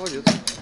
Молодец.